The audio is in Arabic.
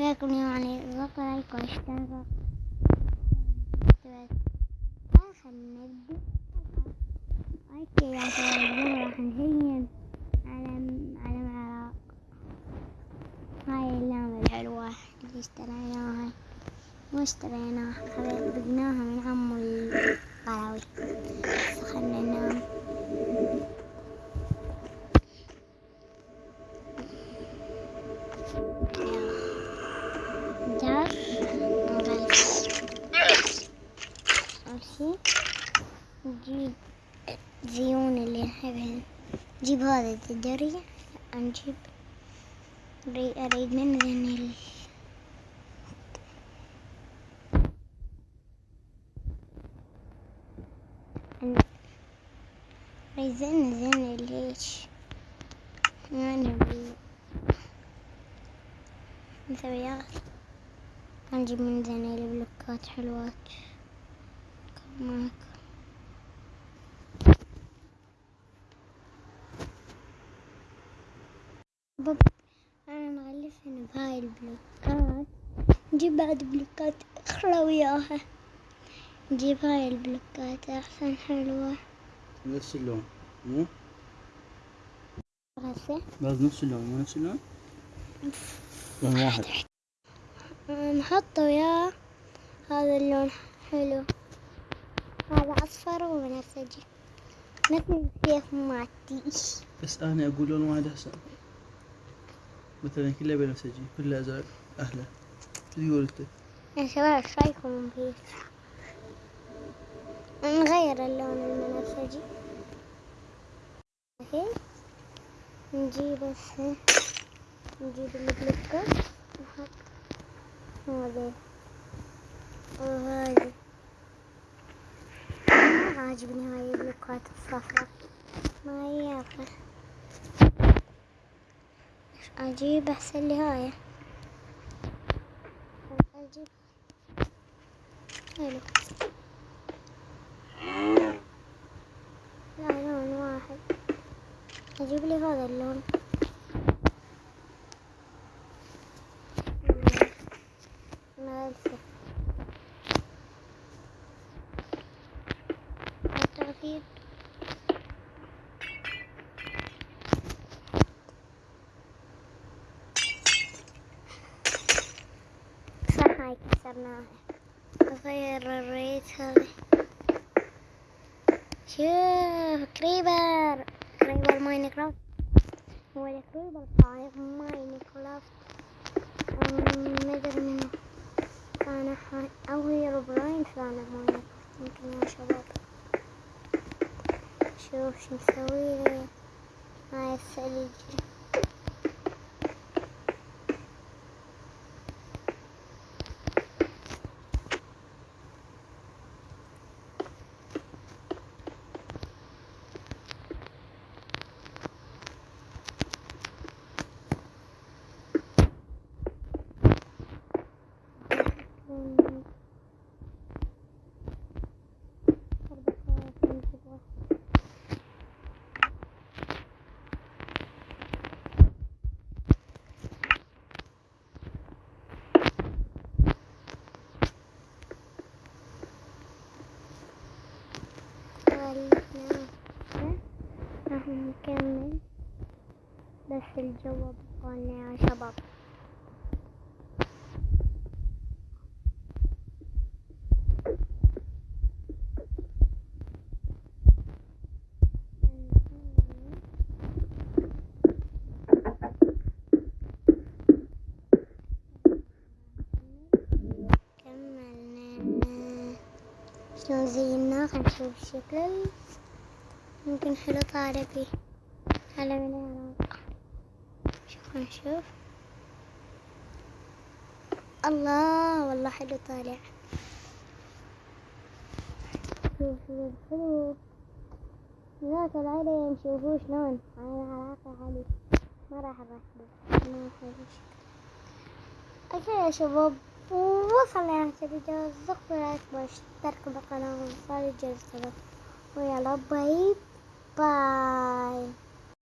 وياكم يعني ضغط like واشتراك خلنا نبدأ okay يا شباب راح نزين علم علم العراق. هاي اللعبة الحلوة اللي اشتريناها. واشتريناها بقناها من عمو القروي خلنا ننام أمشي نجيب زيون اللي نحبهن نجيب هذا الدرية نجيب أريد منه أريد ذن ذن ليش يعني مسويات نجيب من ذن البلوكات حلوات. معك بابا أنا مغلفهن بهاي البلوكات نجيب بعد بلوكات أخرى وياها نجيب هاي البلوكات أحسن حلوة. نفس اللون مو؟ هسه لازم نفس اللون مو نفس اللون؟ لون واحد. نحطه وياه هذا اللون حلو. هذا أصفر وبنفسجي نفس السيف مالتي بس أنا أقول لون واحد هسه مثلا كله بنفسجي كله أزرق أهله. شو تقول أنت؟ يا شباب إيش رأيكم فيه؟ نغير اللون البنفسجي نجيب هسه نجيب البلوكة نحط هذا. وهذا. عاجبني هاي البلوكات الصفراء ما يابا أجيب أحسن لي هاي. أجيب. حلو. لا لون واحد. أجيب لي هذا اللون. التغيير صح هاي كسرناها نغير الريت هذا شوف كريبر كريبر ماينكرافت هو الكريبر صاير ماينكرافت مدري منه كان حي أو هي روبراين كان شوف شو مسوي لي هاي الثلج نكمل بس الجو بقولنا يا شباب. شلون زيناه خلينا نشوف ممكن حلو طالع فيه على من العراق شوف نشوف الله والله حلو طالع. شوف شوف حلو. ذاك العلم شوفوا شلون. على العراق علي. ما راح اركبه ما okay يا شباب. وصلنا هذا الفيديو ضغطوا like واشتركوا بالقناة. وفعلوا الجرس ويلا bye. bye